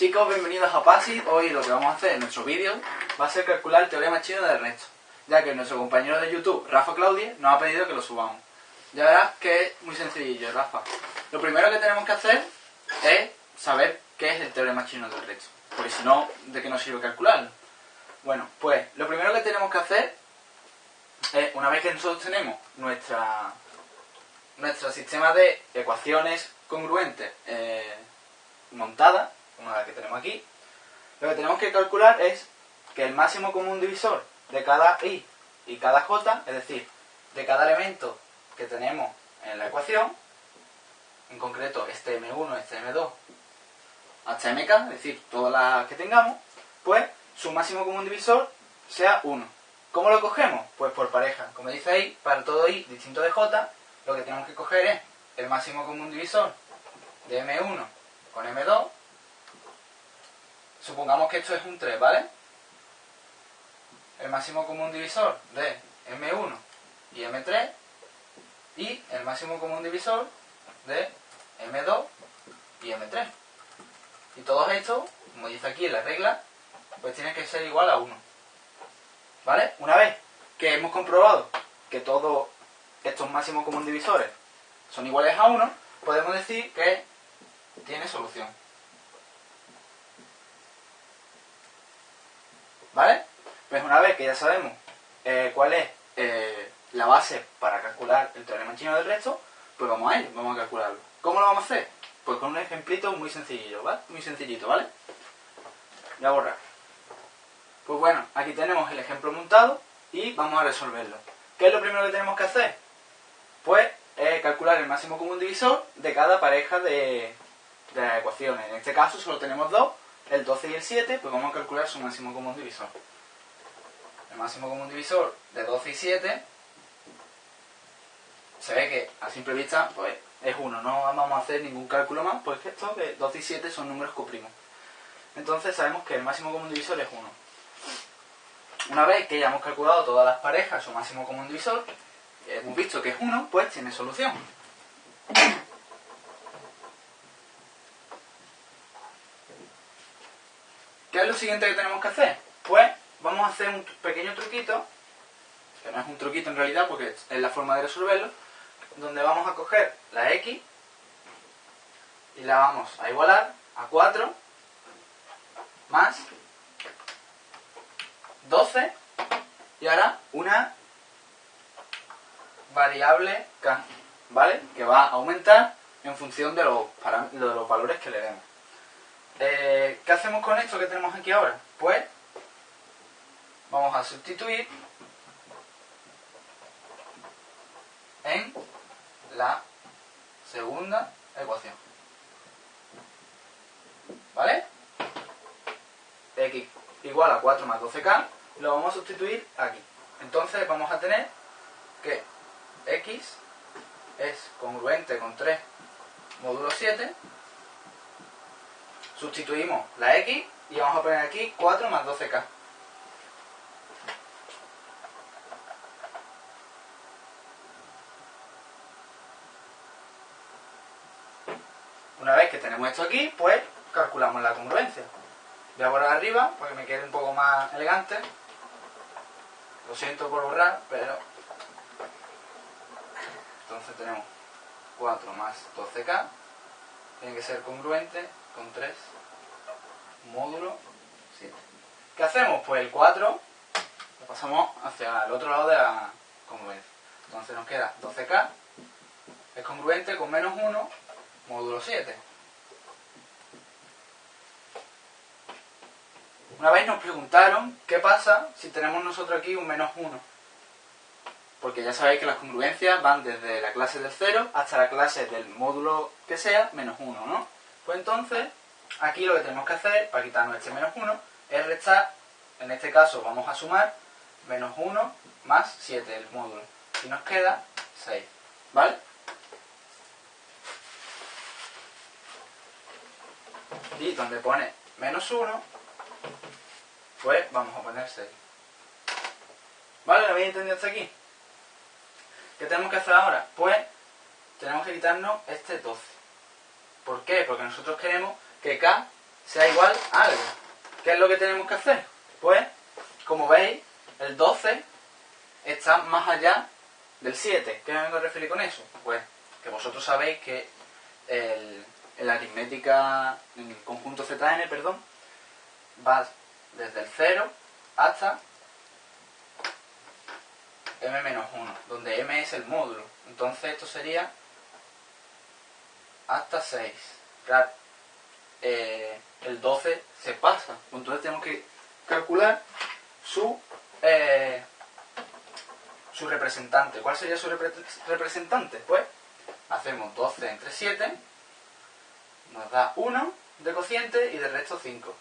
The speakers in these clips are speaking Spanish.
Chicos, bienvenidos a PASI. Hoy lo que vamos a hacer en nuestro vídeo va a ser calcular el teorema chino del resto, ya que nuestro compañero de YouTube, Rafa Claudia, nos ha pedido que lo subamos. Ya verás que es muy sencillo, Rafa. Lo primero que tenemos que hacer es saber qué es el teorema chino del resto, porque si no, ¿de qué nos sirve calcularlo? Bueno, pues lo primero que tenemos que hacer es, una vez que nosotros tenemos nuestra, nuestro sistema de ecuaciones congruentes eh, montada, como la que tenemos aquí, lo que tenemos que calcular es que el máximo común divisor de cada i y cada j, es decir, de cada elemento que tenemos en la ecuación, en concreto este m1, este m2, hasta mk, es decir, todas las que tengamos, pues su máximo común divisor sea 1. ¿Cómo lo cogemos? Pues por pareja. Como dice ahí, para todo i distinto de j, lo que tenemos que coger es el máximo común divisor de m1 con m2. Supongamos que esto es un 3, ¿vale? El máximo común divisor de m1 y m3 y el máximo común divisor de m2 y m3. Y todos estos, como dice aquí en la regla, pues tienen que ser igual a 1. ¿Vale? Una vez que hemos comprobado que todos estos máximos común divisores son iguales a 1, podemos decir que tiene solución. ¿Vale? Pues una vez que ya sabemos eh, cuál es eh, la base para calcular el teorema chino del resto, pues vamos a ello, vamos a calcularlo. ¿Cómo lo vamos a hacer? Pues con un ejemplito muy sencillito, ¿vale? Muy sencillito, ¿vale? Voy a borrar. Pues bueno, aquí tenemos el ejemplo montado y vamos a resolverlo. ¿Qué es lo primero que tenemos que hacer? Pues eh, calcular el máximo común divisor de cada pareja de, de ecuaciones. En este caso solo tenemos dos, el 12 y el 7, pues vamos a calcular su máximo común divisor. El máximo común divisor de 12 y 7 se ve que a simple vista pues es 1, no vamos a hacer ningún cálculo más, pues estos de 12 y 7 son números coprimos. Entonces sabemos que el máximo común divisor es 1. Una vez que ya hemos calculado todas las parejas, su máximo común divisor, hemos visto que es 1, pues tiene solución. ¿Qué es lo siguiente que tenemos que hacer? Pues vamos a hacer un pequeño truquito, que no es un truquito en realidad porque es la forma de resolverlo, donde vamos a coger la x y la vamos a igualar a 4 más 12 y ahora una variable k, ¿vale? Que va a aumentar en función de los, de los valores que le demos. Eh, ¿Qué hacemos con esto que tenemos aquí ahora? Pues vamos a sustituir en la segunda ecuación. ¿Vale? x igual a 4 más 12k, lo vamos a sustituir aquí. Entonces vamos a tener que x es congruente con 3 módulo 7. Sustituimos la x y vamos a poner aquí 4 más 12k. Una vez que tenemos esto aquí, pues calculamos la congruencia. Voy a borrar arriba para que me quede un poco más elegante. Lo siento por borrar, pero... Entonces tenemos 4 más 12k. Tiene que ser congruente con 3 módulo 7. ¿Qué hacemos? Pues el 4 lo pasamos hacia el otro lado de la congruencia. Entonces nos queda 12k es congruente con menos 1 módulo 7. Una vez nos preguntaron qué pasa si tenemos nosotros aquí un menos 1. Porque ya sabéis que las congruencias van desde la clase del 0 hasta la clase del módulo que sea menos 1, ¿no? Pues entonces, aquí lo que tenemos que hacer para quitarnos este menos 1 es restar, en este caso vamos a sumar menos 1 más 7 el módulo. Y nos queda 6, ¿vale? y donde pone menos 1, pues vamos a poner 6. ¿Vale? ¿Lo habéis entendido hasta aquí? ¿Qué tenemos que hacer ahora? Pues tenemos que quitarnos este 12. ¿Por qué? Porque nosotros queremos que K sea igual a algo. ¿Qué es lo que tenemos que hacer? Pues, como veis, el 12 está más allá del 7. ¿Qué me vengo a referir con eso? Pues que vosotros sabéis que el, en la aritmética, el conjunto ZN, perdón, va desde el 0 hasta m-1, donde m es el módulo. Entonces esto sería hasta 6. Claro, eh, el 12 se pasa. Entonces tenemos que calcular su, eh, su representante. ¿Cuál sería su representante? Pues hacemos 12 entre 7, nos da 1 de cociente y de resto 5.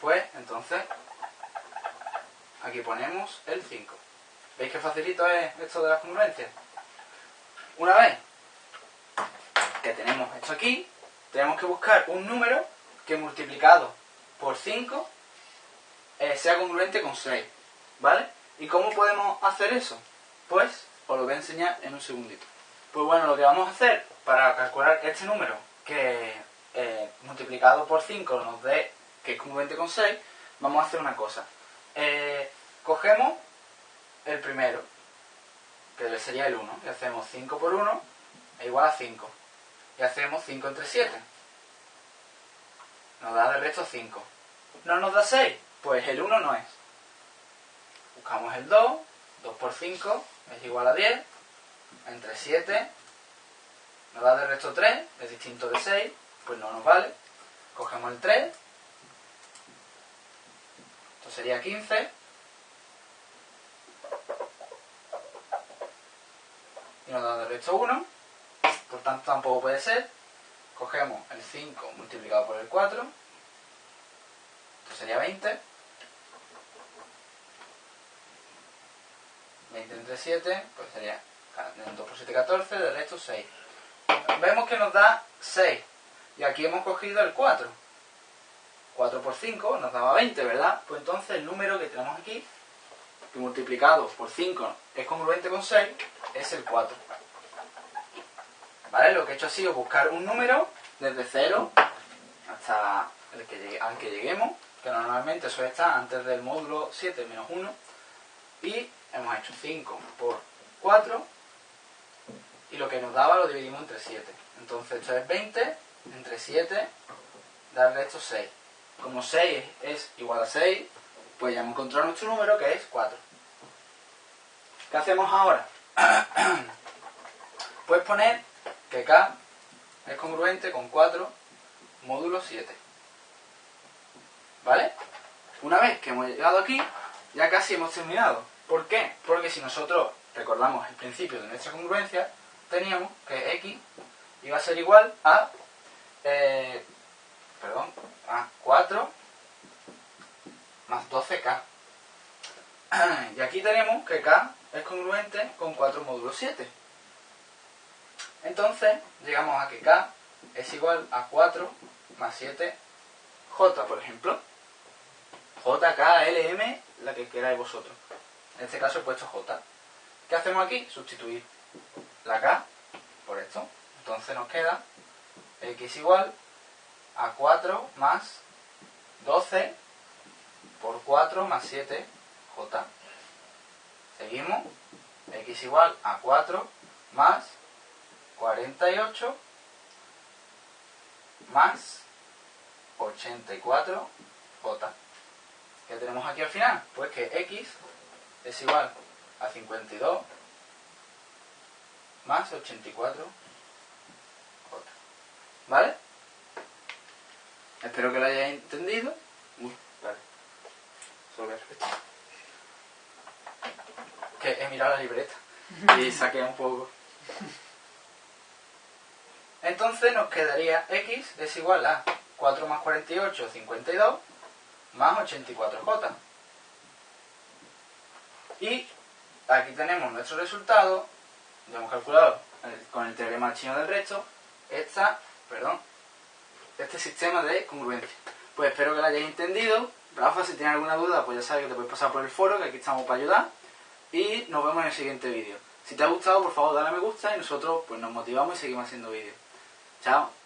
Pues entonces aquí ponemos el 5. ¿Veis qué facilito es esto de las congruencias? Una vez que tenemos esto aquí, tenemos que buscar un número que multiplicado por 5 eh, sea congruente con 6. ¿Vale? ¿Y cómo podemos hacer eso? Pues os lo voy a enseñar en un segundito. Pues bueno, lo que vamos a hacer para calcular este número que eh, multiplicado por 5 nos dé que es congruente con 6, vamos a hacer una cosa. Eh, cogemos el primero, que sería el 1, y hacemos 5 por 1 es igual a 5. Y hacemos 5 entre 7. Nos da de resto 5. ¿No nos da 6? Pues el 1 no es. Buscamos el 2, 2 por 5 es igual a 10, entre 7 nos da de resto 3, es distinto de 6, pues no nos vale. Cogemos el 3, esto sería 15, y nos da de resto 1, por tanto tampoco puede ser. Cogemos el 5 multiplicado por el 4, esto sería 20. 20 entre 7, pues sería 2 por 7, 14, de resto 6. Vemos que nos da 6. Y aquí hemos cogido el 4. 4 por 5 nos daba 20, ¿verdad? Pues entonces el número que tenemos aquí, que multiplicado por 5 es congruente con 6, es el 4. ¿Vale? Lo que he hecho ha sido buscar un número desde 0 hasta el que al que lleguemos, que normalmente suele estar antes del módulo 7 menos 1, y hemos hecho 5 por 4, y lo que nos daba lo dividimos entre 7. Entonces esto es 20 entre 7, darle esto 6. Como 6 es igual a 6, pues ya hemos encontrado nuestro número que es 4. ¿Qué hacemos ahora? Puedes poner que K es congruente con 4 módulo 7. ¿Vale? Una vez que hemos llegado aquí, ya casi hemos terminado. ¿Por qué? Porque si nosotros recordamos el principio de nuestra congruencia, teníamos que x iba a ser igual a, eh, perdón, a 4 más 12k. Y aquí tenemos que k es congruente con 4 módulos 7. Entonces, llegamos a que k es igual a 4 más 7 j, por ejemplo. j, k, l, m, la que queráis vosotros. En este caso he puesto j. ¿Qué hacemos aquí? Sustituir la K por esto. Entonces nos queda X igual a 4 más 12 por 4 más 7 J. Seguimos. X igual a 4 más 48 más 84 J. ¿Qué tenemos aquí al final? Pues que X es igual a 52 más 84 J. ¿Vale? Espero que lo hayáis entendido. Uy, vale. Solo Que he mirado la libreta y saqué un poco. Entonces nos quedaría x es igual a 4 más 48, 52, más 84j. Y aquí tenemos nuestro resultado ya hemos calculado con el teorema chino del resto esta, perdón, este sistema de congruencia. Pues espero que lo hayáis entendido. Rafa, si tienes alguna duda, pues ya sabes que te puedes pasar por el foro, que aquí estamos para ayudar. Y nos vemos en el siguiente vídeo. Si te ha gustado, por favor, dale a me gusta y nosotros pues nos motivamos y seguimos haciendo vídeos. Chao.